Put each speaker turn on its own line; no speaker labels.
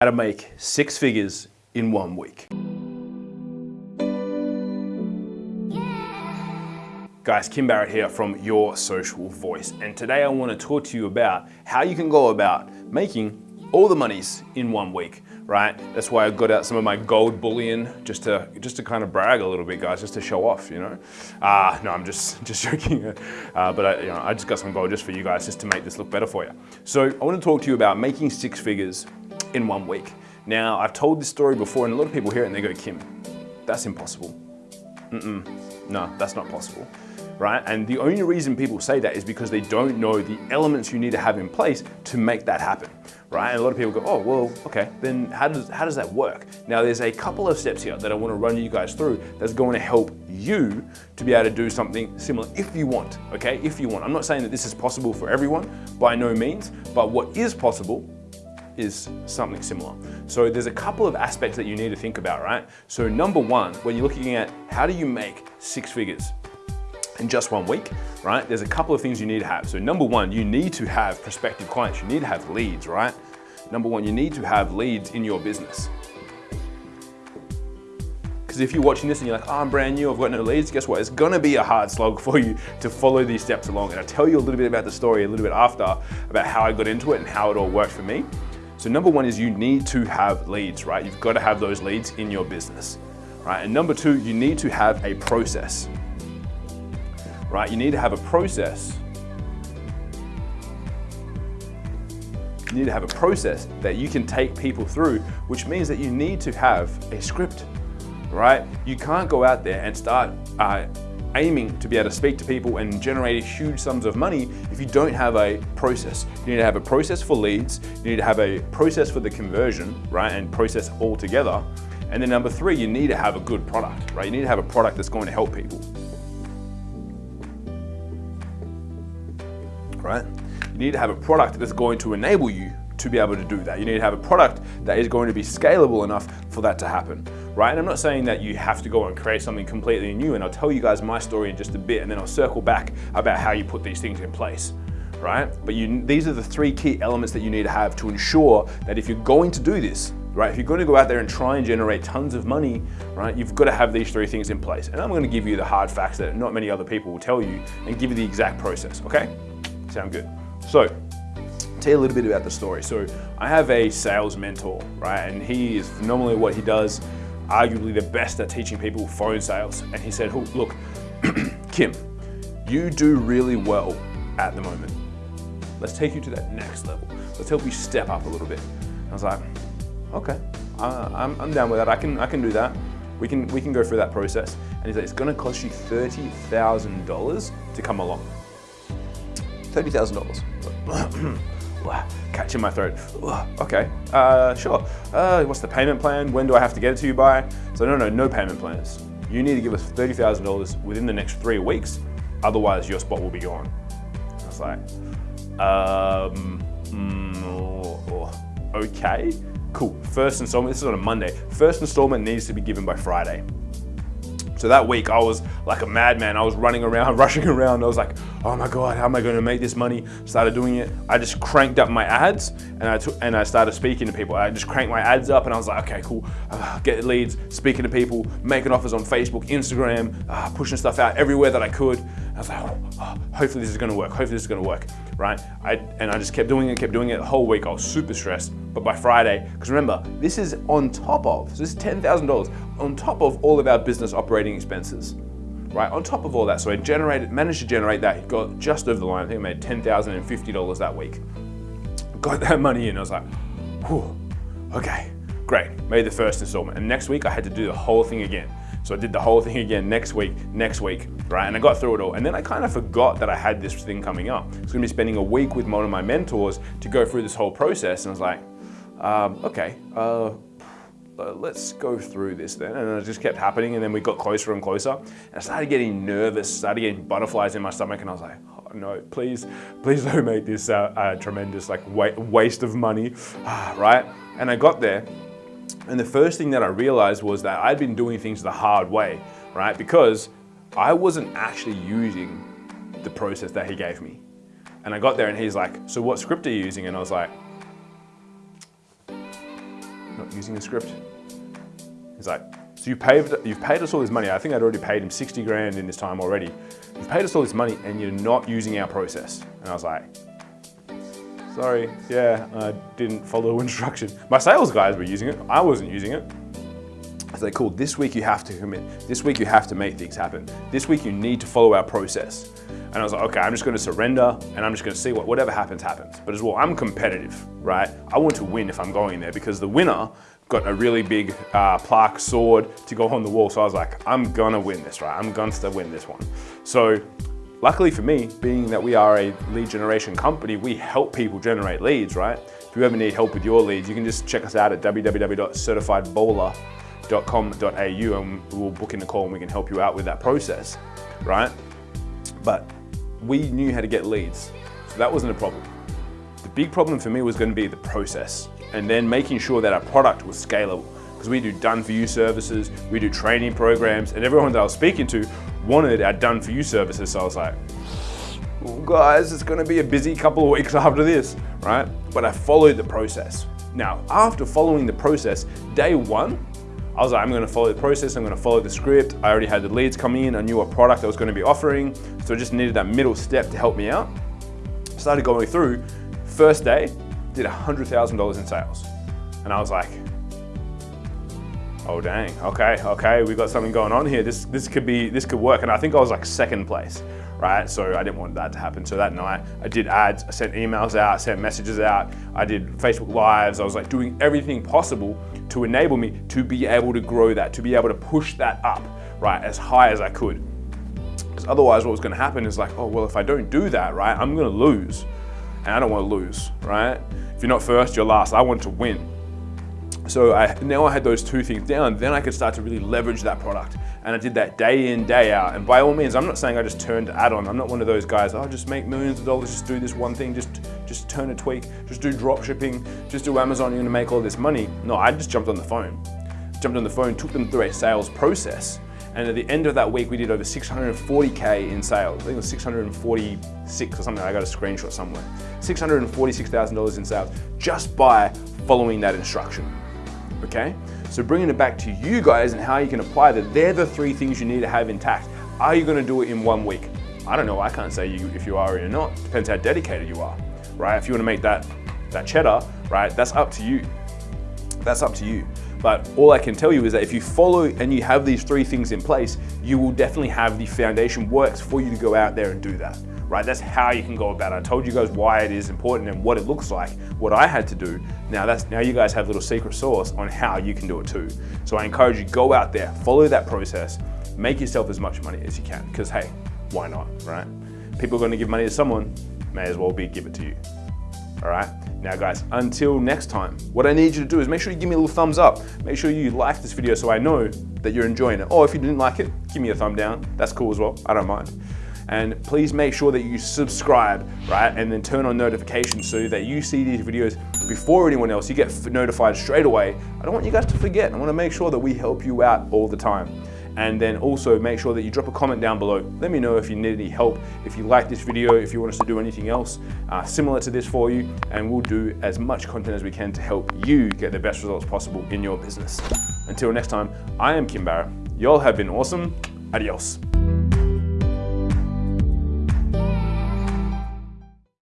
how to make six figures in one week. Guys, Kim Barrett here from Your Social Voice. And today I want to talk to you about how you can go about making all the monies in one week, right? That's why I got out some of my gold bullion just to just to kind of brag a little bit, guys, just to show off, you know. Uh, no, I'm just just joking, uh, but I, you know, I just got some gold just for you guys, just to make this look better for you. So I want to talk to you about making six figures in one week. Now, I've told this story before and a lot of people hear it and they go, Kim, that's impossible. Mm-mm, no, that's not possible, right? And the only reason people say that is because they don't know the elements you need to have in place to make that happen, right? And a lot of people go, oh, well, okay, then how does, how does that work? Now, there's a couple of steps here that I wanna run you guys through that's going to help you to be able to do something similar if you want, okay? If you want. I'm not saying that this is possible for everyone, by no means, but what is possible is something similar. So there's a couple of aspects that you need to think about, right? So number one, when you're looking at how do you make six figures in just one week, right? There's a couple of things you need to have. So number one, you need to have prospective clients. You need to have leads, right? Number one, you need to have leads in your business. Because if you're watching this and you're like, oh, I'm brand new, I've got no leads, guess what? It's gonna be a hard slog for you to follow these steps along. And I'll tell you a little bit about the story a little bit after about how I got into it and how it all worked for me. So number one is you need to have leads, right? You've got to have those leads in your business, right? And number two, you need to have a process, right? You need to have a process. You need to have a process that you can take people through, which means that you need to have a script, right? You can't go out there and start uh, aiming to be able to speak to people and generate huge sums of money if you don't have a process. You need to have a process for leads, you need to have a process for the conversion, right, and process all together. And then number three, you need to have a good product, right? You need to have a product that's going to help people. Right? You need to have a product that's going to enable you to be able to do that. You need to have a product that is going to be scalable enough for that to happen right? And I'm not saying that you have to go and create something completely new and I'll tell you guys my story in just a bit and then I'll circle back about how you put these things in place right? But you, these are the three key elements that you need to have to ensure that if you're going to do this, right? If you're going to go out there and try and generate tons of money, right? You've got to have these three things in place. And I'm going to give you the hard facts that not many other people will tell you and give you the exact process, okay? Sound good? So, tell you a little bit about the story. So I have a sales mentor, right? And he is normally what he does arguably the best at teaching people phone sales. And he said, look, Kim, you do really well at the moment. Let's take you to that next level. Let's help you step up a little bit. I was like, okay, uh, I'm, I'm down with that. I can, I can do that. We can, we can go through that process. And he said, it's gonna cost you $30,000 to come along. $30,000. catching my throat. Okay, uh, sure. Uh, what's the payment plan? When do I have to get it to you by? So no, no, no payment plans. You need to give us $30,000 within the next three weeks, otherwise your spot will be gone. I was like, um, mm, okay, cool. First installment, this is on a Monday. First installment needs to be given by Friday. So that week I was like a madman. I was running around, rushing around. I was like, oh my God, how am I gonna make this money? Started doing it. I just cranked up my ads and I took and I started speaking to people. I just cranked my ads up and I was like, okay, cool. Uh, get leads, speaking to people, making offers on Facebook, Instagram, uh, pushing stuff out everywhere that I could. I was like, oh, oh, hopefully this is gonna work. Hopefully this is gonna work, right? I, and I just kept doing it, kept doing it the whole week. I was super stressed. But by Friday, because remember, this is on top of, so this is $10,000 on top of all of our business operating expenses right? On top of all that, so I generated, managed to generate that, got just over the line. I think I made $10,050 that week. Got that money in, I was like, whew, okay, great. Made the first installment. And next week I had to do the whole thing again. So I did the whole thing again next week, next week, right? And I got through it all. And then I kind of forgot that I had this thing coming up. I was gonna be spending a week with one of my mentors to go through this whole process. And I was like, um, okay, uh, let's go through this then. And it just kept happening and then we got closer and closer. And I started getting nervous, started getting butterflies in my stomach and I was like, oh no, please, please don't make this a, a tremendous like wa waste of money, right? And I got there and the first thing that I realized was that I'd been doing things the hard way, right? Because I wasn't actually using the process that he gave me. And I got there and he's like, so what script are you using? And I was like, not using a script. He's like, so you paid, you've paid us all this money. I think I'd already paid him 60 grand in this time already. You've paid us all this money and you're not using our process. And I was like, sorry, yeah, I didn't follow instruction. My sales guys were using it. I wasn't using it. I said, cool, this week you have to commit. This week you have to make things happen. This week you need to follow our process. And I was like, okay, I'm just gonna surrender and I'm just gonna see what, whatever happens, happens. But as well, I'm competitive, right? I want to win if I'm going there because the winner got a really big uh, plaque sword to go on the wall. So I was like, I'm gonna win this, right? I'm to win this one. So luckily for me, being that we are a lead generation company, we help people generate leads, right? If you ever need help with your leads, you can just check us out at www.certifiedbowler.com.au and we'll book in a call and we can help you out with that process, right? But we knew how to get leads, so that wasn't a problem. The big problem for me was gonna be the process and then making sure that our product was scalable because we do done for you services, we do training programs, and everyone that I was speaking to wanted our done for you services. So I was like, guys, it's gonna be a busy couple of weeks after this, right? But I followed the process. Now, after following the process, day one, I was like, I'm gonna follow the process, I'm gonna follow the script. I already had the leads coming in, I knew what product I was gonna be offering, so I just needed that middle step to help me out. Started going through, first day, did $100,000 in sales. And I was like, oh dang, okay, okay, we got something going on here. This, this could be, this could work. And I think I was like second place, right? So I didn't want that to happen. So that night I did ads, I sent emails out, sent messages out. I did Facebook lives. I was like doing everything possible to enable me to be able to grow that, to be able to push that up, right? As high as I could. Because otherwise what was gonna happen is like, oh, well, if I don't do that, right, I'm gonna lose. And I don't wanna lose, right? If you're not first, you're last. I want to win. So I, now I had those two things down, then I could start to really leverage that product. And I did that day in, day out. And by all means, I'm not saying I just turned add-on. I'm not one of those guys, oh, just make millions of dollars, just do this one thing, just, just turn a tweak, just do drop shipping, just do Amazon, you're gonna make all this money. No, I just jumped on the phone. Jumped on the phone, took them through a sales process. And at the end of that week, we did over 640K in sales. I think it was 646 or something. I got a screenshot somewhere. $646,000 in sales just by following that instruction, okay? So bringing it back to you guys and how you can apply that, they're the three things you need to have intact. Are you gonna do it in one week? I don't know, I can't say you if you are or you're not. Depends how dedicated you are, right? If you wanna make that, that cheddar, right, that's up to you. That's up to you. But all I can tell you is that if you follow and you have these three things in place, you will definitely have the foundation works for you to go out there and do that, right? That's how you can go about it. I told you guys why it is important and what it looks like, what I had to do. Now that's now you guys have a little secret sauce on how you can do it too. So I encourage you, go out there, follow that process, make yourself as much money as you can, because hey, why not, right? People are gonna give money to someone, may as well be give it to you, all right? Now guys, until next time, what I need you to do is make sure you give me a little thumbs up. Make sure you like this video so I know that you're enjoying it. Or if you didn't like it, give me a thumb down. That's cool as well, I don't mind. And please make sure that you subscribe, right? And then turn on notifications so that you see these videos before anyone else. You get notified straight away. I don't want you guys to forget. I wanna make sure that we help you out all the time. And then also make sure that you drop a comment down below. Let me know if you need any help, if you like this video, if you want us to do anything else uh, similar to this for you, and we'll do as much content as we can to help you get the best results possible in your business. Until next time, I am Kim. Y'all have been awesome. Adios.